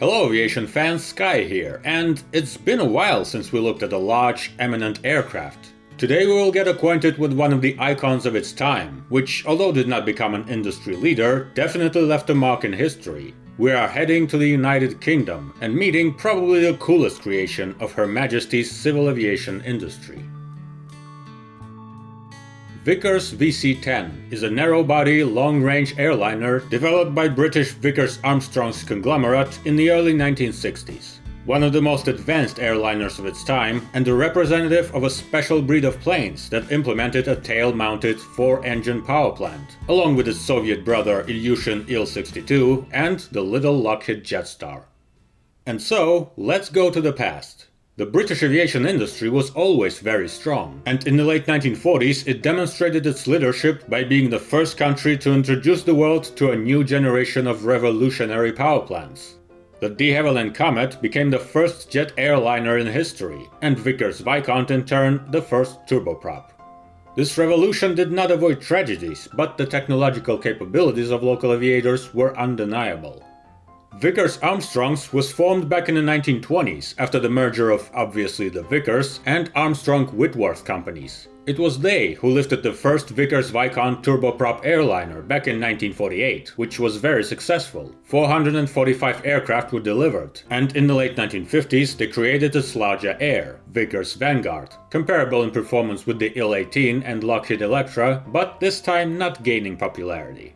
Hello aviation fans, Sky here, and it's been a while since we looked at a large, eminent aircraft. Today we will get acquainted with one of the icons of its time, which although did not become an industry leader, definitely left a mark in history. We are heading to the United Kingdom and meeting probably the coolest creation of Her Majesty's civil aviation industry. Vickers VC-10 is a narrow-body, long-range airliner developed by British Vickers Armstrongs conglomerate in the early 1960s. One of the most advanced airliners of its time and a representative of a special breed of planes that implemented a tail-mounted four-engine power plant, along with its Soviet brother Ilyushin Il-62 and the little Lockheed Jetstar. And so, let's go to the past. The British aviation industry was always very strong, and in the late 1940s it demonstrated its leadership by being the first country to introduce the world to a new generation of revolutionary power plants. The de Havilland Comet became the first jet airliner in history, and Vickers Viscount in turn the first turboprop. This revolution did not avoid tragedies, but the technological capabilities of local aviators were undeniable. Vickers Armstrongs was formed back in the 1920s after the merger of obviously the Vickers and Armstrong Whitworth companies. It was they who lifted the first Vickers Viscount turboprop airliner back in 1948, which was very successful. 445 aircraft were delivered, and in the late 1950s they created its larger heir, Vickers Vanguard, comparable in performance with the Il-18 and Lockheed Electra, but this time not gaining popularity.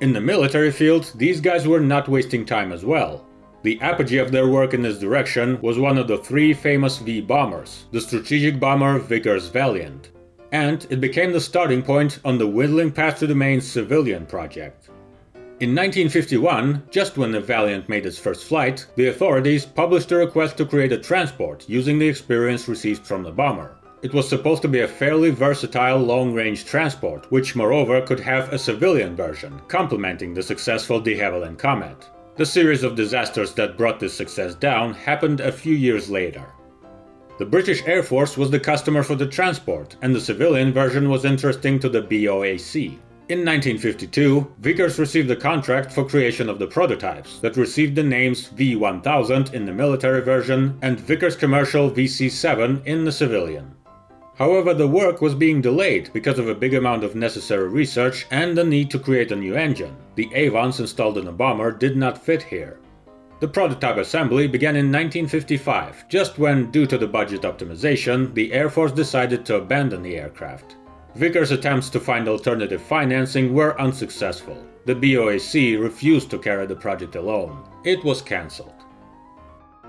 In the military field, these guys were not wasting time as well. The apogee of their work in this direction was one of the three famous V-bombers, the strategic bomber Vickers Valiant. And it became the starting point on the Whittling Path to the Main civilian project. In 1951, just when the Valiant made its first flight, the authorities published a request to create a transport using the experience received from the bomber. It was supposed to be a fairly versatile long-range transport, which moreover could have a civilian version, complementing the successful de Havilland Comet. The series of disasters that brought this success down happened a few years later. The British Air Force was the customer for the transport, and the civilian version was interesting to the BOAC. In 1952, Vickers received a contract for creation of the prototypes that received the names V1000 in the military version and Vickers Commercial VC7 in the civilian. However, the work was being delayed because of a big amount of necessary research and the need to create a new engine. The Avons installed in the bomber did not fit here. The prototype assembly began in 1955, just when, due to the budget optimization, the Air Force decided to abandon the aircraft. Vickers' attempts to find alternative financing were unsuccessful. The BOAC refused to carry the project alone. It was cancelled.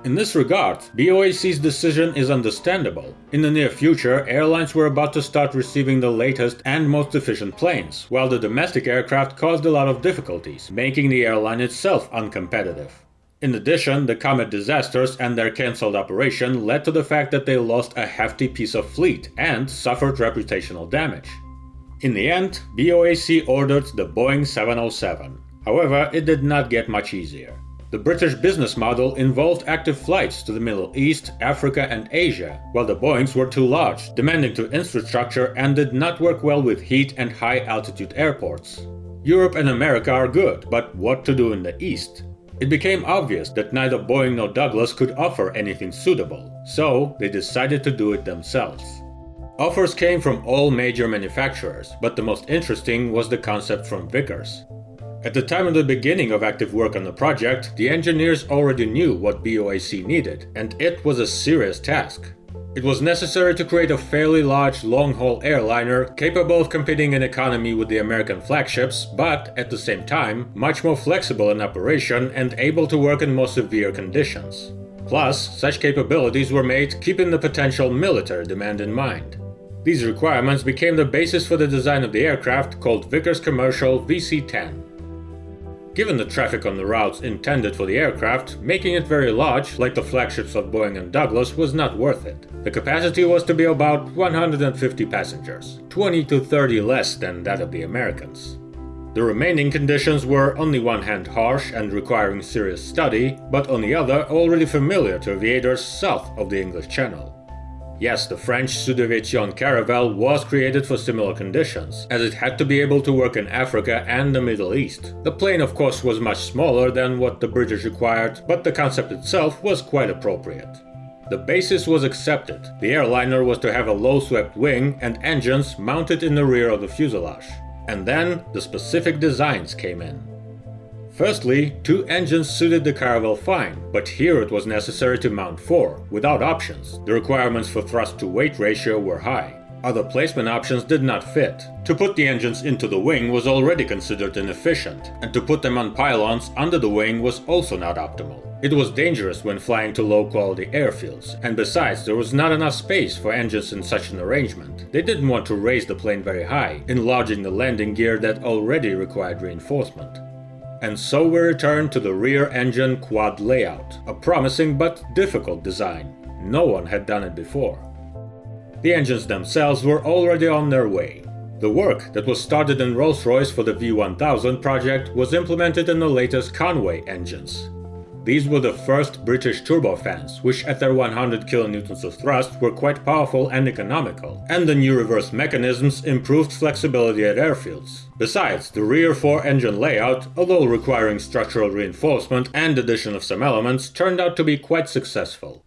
In this regard, BOAC's decision is understandable. In the near future, airlines were about to start receiving the latest and most efficient planes, while the domestic aircraft caused a lot of difficulties, making the airline itself uncompetitive. In addition, the Comet disasters and their cancelled operation led to the fact that they lost a hefty piece of fleet and suffered reputational damage. In the end, BOAC ordered the Boeing 707. However, it did not get much easier. The British business model involved active flights to the Middle East, Africa and Asia, while the Boeings were too large, demanding to infrastructure and did not work well with heat and high altitude airports. Europe and America are good, but what to do in the East? It became obvious that neither Boeing nor Douglas could offer anything suitable, so they decided to do it themselves. Offers came from all major manufacturers, but the most interesting was the concept from Vickers. At the time of the beginning of active work on the project, the engineers already knew what BOAC needed, and it was a serious task. It was necessary to create a fairly large long-haul airliner capable of competing in economy with the American flagships, but at the same time, much more flexible in operation and able to work in more severe conditions. Plus, such capabilities were made keeping the potential military demand in mind. These requirements became the basis for the design of the aircraft called Vickers Commercial VC-10. Given the traffic on the routes intended for the aircraft, making it very large, like the flagships of Boeing and Douglas, was not worth it. The capacity was to be about 150 passengers, 20 to 30 less than that of the Americans. The remaining conditions were on the one hand harsh and requiring serious study, but on the other already familiar to aviators south of the English Channel. Yes, the French Sud-Aviation Caravelle was created for similar conditions, as it had to be able to work in Africa and the Middle East. The plane of course was much smaller than what the British required, but the concept itself was quite appropriate. The basis was accepted. The airliner was to have a low-swept wing and engines mounted in the rear of the fuselage. And then the specific designs came in. Firstly, two engines suited the Caravelle fine, but here it was necessary to mount four, without options. The requirements for thrust-to-weight ratio were high. Other placement options did not fit. To put the engines into the wing was already considered inefficient, and to put them on pylons under the wing was also not optimal. It was dangerous when flying to low-quality airfields, and besides there was not enough space for engines in such an arrangement. They didn't want to raise the plane very high, enlarging the landing gear that already required reinforcement. And so we return to the rear engine quad layout, a promising but difficult design. No one had done it before. The engines themselves were already on their way. The work that was started in Rolls-Royce for the V1000 project was implemented in the latest Conway engines. These were the first British turbofans, which at their 100 kN of thrust were quite powerful and economical, and the new reverse mechanisms improved flexibility at airfields. Besides, the rear 4-engine layout, although requiring structural reinforcement and addition of some elements, turned out to be quite successful.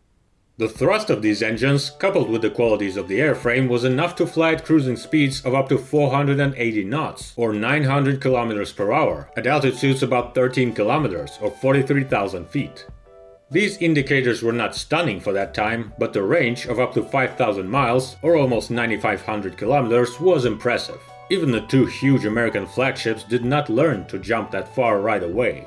The thrust of these engines, coupled with the qualities of the airframe, was enough to fly at cruising speeds of up to 480 knots, or 900 km per hour, at altitudes about 13 km, or 43,000 feet. These indicators were not stunning for that time, but the range of up to 5,000 miles, or almost 9,500 km, was impressive. Even the two huge American flagships did not learn to jump that far right away.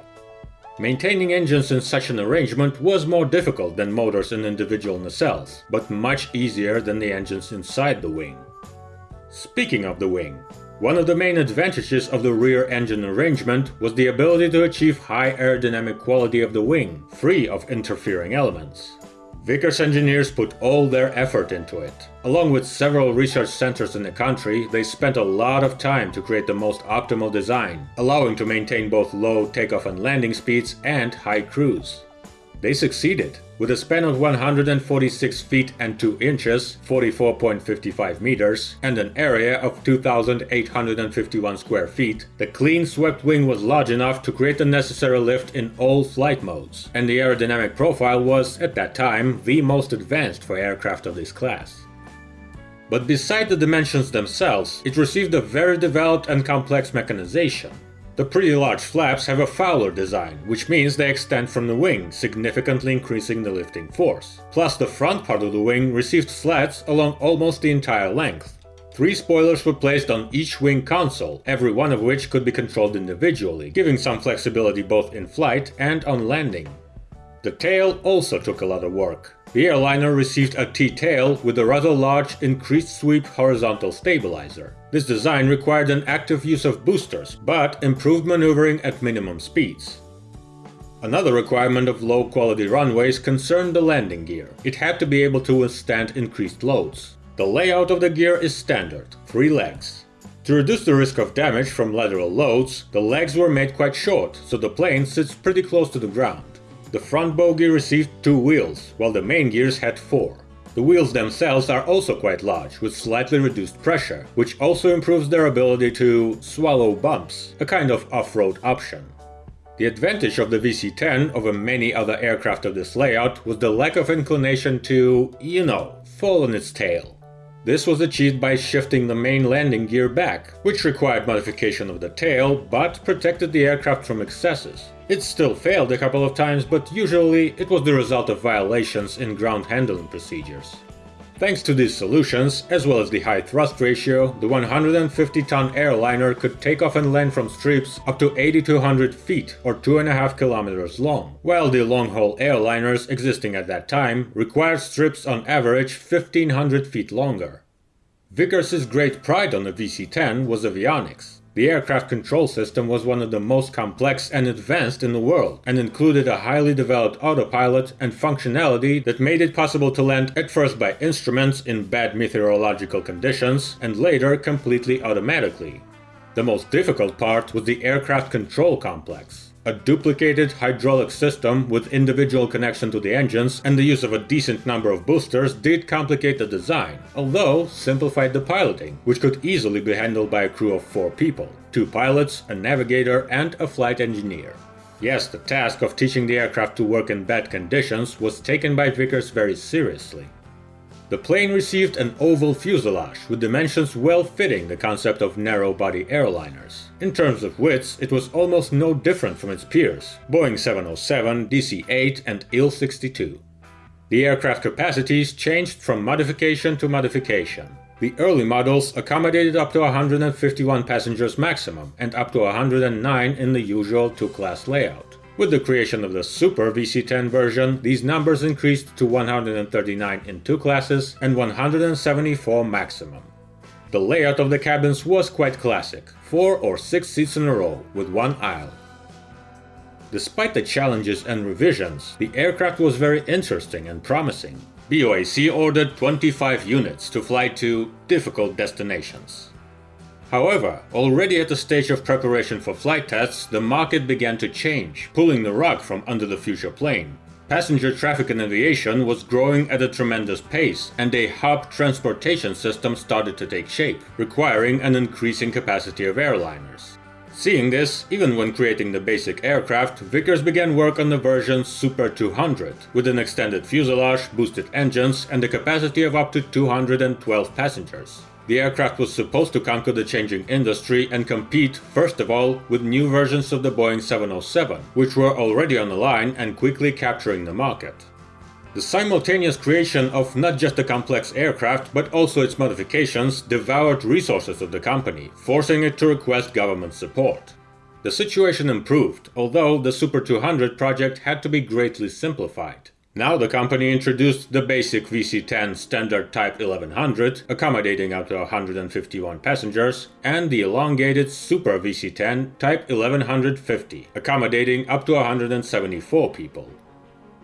Maintaining engines in such an arrangement was more difficult than motors in individual nacelles, but much easier than the engines inside the wing. Speaking of the wing, one of the main advantages of the rear engine arrangement was the ability to achieve high aerodynamic quality of the wing, free of interfering elements. Vickers engineers put all their effort into it. Along with several research centers in the country, they spent a lot of time to create the most optimal design, allowing to maintain both low takeoff and landing speeds and high cruise. They succeeded. With a span of 146 feet and 2 inches, 44.55 meters, and an area of 2,851 square feet, the clean swept wing was large enough to create the necessary lift in all flight modes, and the aerodynamic profile was, at that time, the most advanced for aircraft of this class. But beside the dimensions themselves, it received a very developed and complex mechanization. The pretty large flaps have a Fowler design, which means they extend from the wing, significantly increasing the lifting force. Plus the front part of the wing received slats along almost the entire length. Three spoilers were placed on each wing console, every one of which could be controlled individually, giving some flexibility both in flight and on landing. The tail also took a lot of work. The airliner received a T-tail with a rather large increased sweep horizontal stabilizer. This design required an active use of boosters, but improved maneuvering at minimum speeds. Another requirement of low-quality runways concerned the landing gear. It had to be able to withstand increased loads. The layout of the gear is standard, three legs. To reduce the risk of damage from lateral loads, the legs were made quite short, so the plane sits pretty close to the ground. The front bogie received two wheels, while the main gears had four. The wheels themselves are also quite large, with slightly reduced pressure, which also improves their ability to swallow bumps, a kind of off-road option. The advantage of the VC-10 over many other aircraft of this layout was the lack of inclination to, you know, fall on its tail. This was achieved by shifting the main landing gear back, which required modification of the tail, but protected the aircraft from excesses. It still failed a couple of times, but usually it was the result of violations in ground handling procedures. Thanks to these solutions, as well as the high thrust ratio, the 150-ton airliner could take off and land from strips up to 8200 feet or 2.5 kilometers long, while the long-haul airliners existing at that time required strips on average 1500 feet longer. Vickers' great pride on the VC-10 was the avionics. The aircraft control system was one of the most complex and advanced in the world, and included a highly developed autopilot and functionality that made it possible to land at first by instruments in bad meteorological conditions, and later completely automatically. The most difficult part was the aircraft control complex. A duplicated hydraulic system with individual connection to the engines and the use of a decent number of boosters did complicate the design, although simplified the piloting, which could easily be handled by a crew of four people, two pilots, a navigator and a flight engineer. Yes, the task of teaching the aircraft to work in bad conditions was taken by Vickers very seriously. The plane received an oval fuselage with dimensions well fitting the concept of narrow-body airliners. In terms of widths, it was almost no different from its peers, Boeing 707, DC-8 and IL-62. The aircraft capacities changed from modification to modification. The early models accommodated up to 151 passengers maximum and up to 109 in the usual two-class layout. With the creation of the Super VC10 version, these numbers increased to 139 in two classes and 174 maximum. The layout of the cabins was quite classic, 4 or 6 seats in a row, with one aisle. Despite the challenges and revisions, the aircraft was very interesting and promising. BOAC ordered 25 units to fly to difficult destinations. However, already at the stage of preparation for flight tests, the market began to change, pulling the rug from under the future plane. Passenger traffic in aviation was growing at a tremendous pace, and a hub transportation system started to take shape, requiring an increasing capacity of airliners. Seeing this, even when creating the basic aircraft, Vickers began work on the version Super 200, with an extended fuselage, boosted engines, and a capacity of up to 212 passengers. The aircraft was supposed to conquer the changing industry and compete, first of all, with new versions of the Boeing 707, which were already on the line and quickly capturing the market. The simultaneous creation of not just the complex aircraft, but also its modifications, devoured resources of the company, forcing it to request government support. The situation improved, although the Super 200 project had to be greatly simplified. Now the company introduced the basic VC-10 standard Type 1100, accommodating up to 151 passengers, and the elongated Super VC-10 Type 1150, accommodating up to 174 people.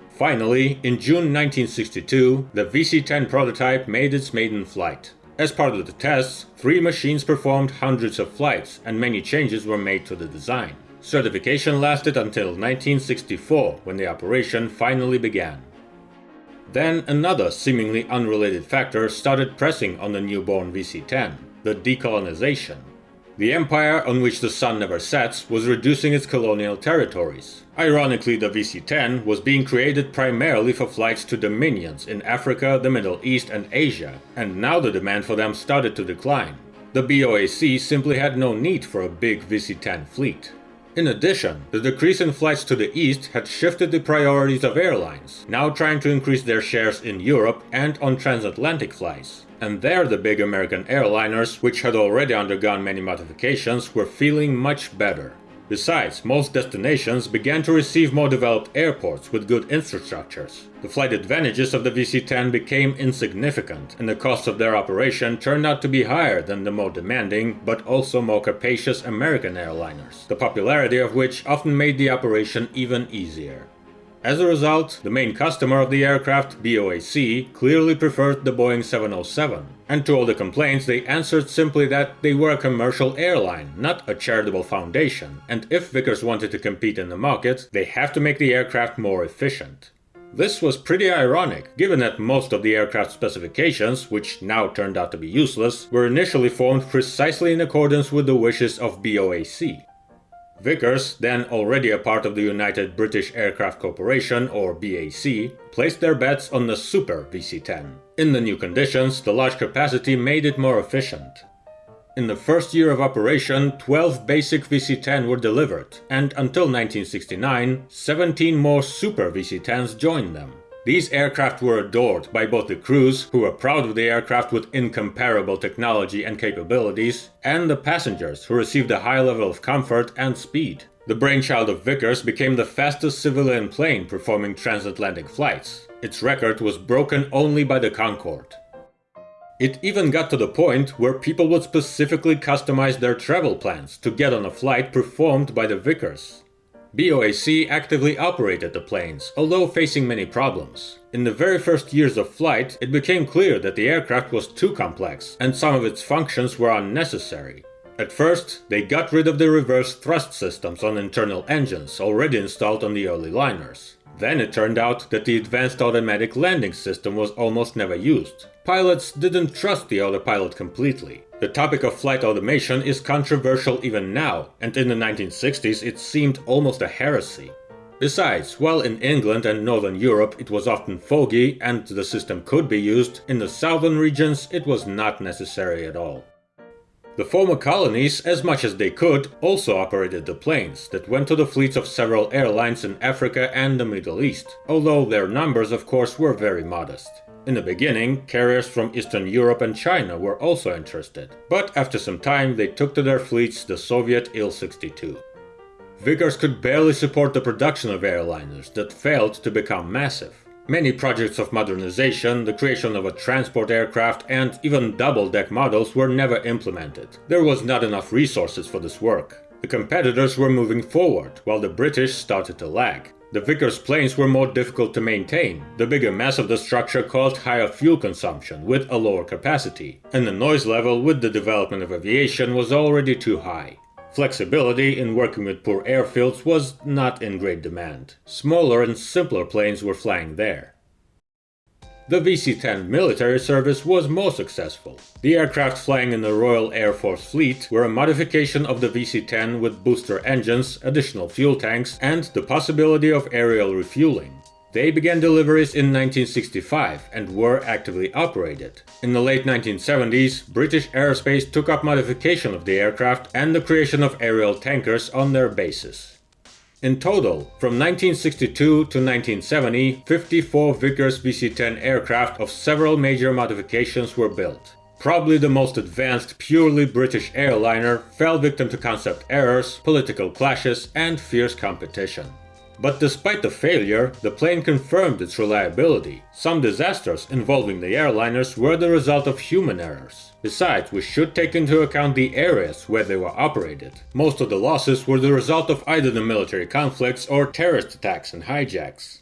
Finally, in June 1962, the VC-10 prototype made its maiden flight. As part of the tests, three machines performed hundreds of flights, and many changes were made to the design. Certification lasted until 1964, when the operation finally began. Then another seemingly unrelated factor started pressing on the newborn VC-10, the decolonization. The empire on which the sun never sets was reducing its colonial territories. Ironically, the VC-10 was being created primarily for flights to dominions in Africa, the Middle East and Asia, and now the demand for them started to decline. The BOAC simply had no need for a big VC-10 fleet. In addition, the decrease in flights to the east had shifted the priorities of airlines, now trying to increase their shares in Europe and on transatlantic flights. And there the big American airliners, which had already undergone many modifications, were feeling much better. Besides, most destinations began to receive more developed airports with good infrastructures. The flight advantages of the VC-10 became insignificant, and the cost of their operation turned out to be higher than the more demanding, but also more capacious American airliners, the popularity of which often made the operation even easier. As a result, the main customer of the aircraft, BOAC, clearly preferred the Boeing 707, and to all the complaints they answered simply that they were a commercial airline, not a charitable foundation, and if Vickers wanted to compete in the market, they have to make the aircraft more efficient. This was pretty ironic, given that most of the aircraft specifications, which now turned out to be useless, were initially formed precisely in accordance with the wishes of BOAC. Vickers, then already a part of the United British Aircraft Corporation or BAC, placed their bets on the Super VC-10. In the new conditions, the large capacity made it more efficient. In the first year of operation, 12 basic VC-10 were delivered, and until 1969, 17 more Super VC-10s joined them. These aircraft were adored by both the crews, who were proud of the aircraft with incomparable technology and capabilities, and the passengers, who received a high level of comfort and speed. The brainchild of Vickers became the fastest civilian plane performing transatlantic flights. Its record was broken only by the Concorde. It even got to the point where people would specifically customize their travel plans to get on a flight performed by the Vickers. BOAC actively operated the planes, although facing many problems. In the very first years of flight, it became clear that the aircraft was too complex, and some of its functions were unnecessary. At first, they got rid of the reverse thrust systems on internal engines already installed on the early liners. Then it turned out that the advanced automatic landing system was almost never used. Pilots didn't trust the autopilot completely. The topic of flight automation is controversial even now, and in the 1960s it seemed almost a heresy. Besides, while in England and Northern Europe it was often foggy and the system could be used, in the southern regions it was not necessary at all. The former colonies, as much as they could, also operated the planes that went to the fleets of several airlines in Africa and the Middle East, although their numbers of course were very modest. In the beginning, carriers from Eastern Europe and China were also interested, but after some time they took to their fleets the Soviet Il-62. Vickers could barely support the production of airliners that failed to become massive. Many projects of modernization, the creation of a transport aircraft and even double-deck models were never implemented. There was not enough resources for this work. The competitors were moving forward, while the British started to lag. The Vickers planes were more difficult to maintain. The bigger mass of the structure caused higher fuel consumption with a lower capacity, and the noise level with the development of aviation was already too high. Flexibility in working with poor airfields was not in great demand. Smaller and simpler planes were flying there. The VC-10 military service was more successful. The aircraft flying in the Royal Air Force fleet were a modification of the VC-10 with booster engines, additional fuel tanks, and the possibility of aerial refueling. They began deliveries in 1965 and were actively operated. In the late 1970s, British Aerospace took up modification of the aircraft and the creation of aerial tankers on their bases. In total, from 1962 to 1970, 54 Vickers VC-10 aircraft of several major modifications were built. Probably the most advanced purely British airliner fell victim to concept errors, political clashes and fierce competition. But despite the failure, the plane confirmed its reliability. Some disasters involving the airliners were the result of human errors. Besides, we should take into account the areas where they were operated. Most of the losses were the result of either the military conflicts or terrorist attacks and hijacks.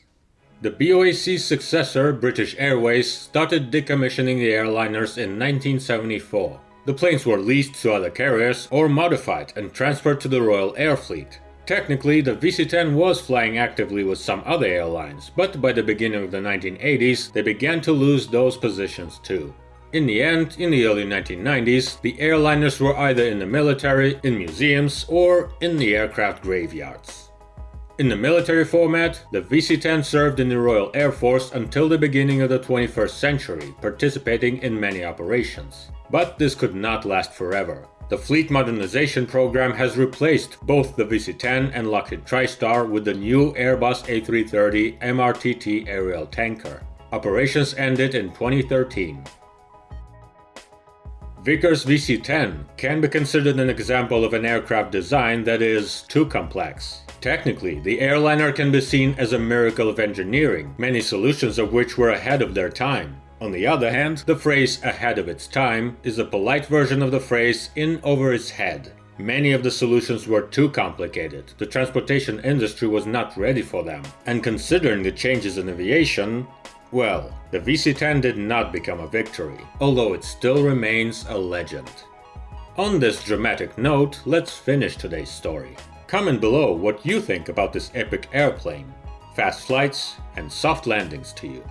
The BOAC's successor, British Airways, started decommissioning the airliners in 1974. The planes were leased to other carriers or modified and transferred to the Royal Air Fleet. Technically, the VC-10 was flying actively with some other airlines, but by the beginning of the 1980s, they began to lose those positions too. In the end, in the early 1990s, the airliners were either in the military, in museums, or in the aircraft graveyards. In the military format, the VC-10 served in the Royal Air Force until the beginning of the 21st century, participating in many operations. But this could not last forever. The fleet modernization program has replaced both the VC-10 and Lockheed TriStar with the new Airbus A330 MRTT aerial tanker. Operations ended in 2013. Vickers VC-10 can be considered an example of an aircraft design that is too complex. Technically, the airliner can be seen as a miracle of engineering, many solutions of which were ahead of their time. On the other hand, the phrase ahead of its time is a polite version of the phrase in over its head. Many of the solutions were too complicated, the transportation industry was not ready for them, and considering the changes in aviation, well, the VC-10 did not become a victory, although it still remains a legend. On this dramatic note, let's finish today's story. Comment below what you think about this epic airplane, fast flights and soft landings to you.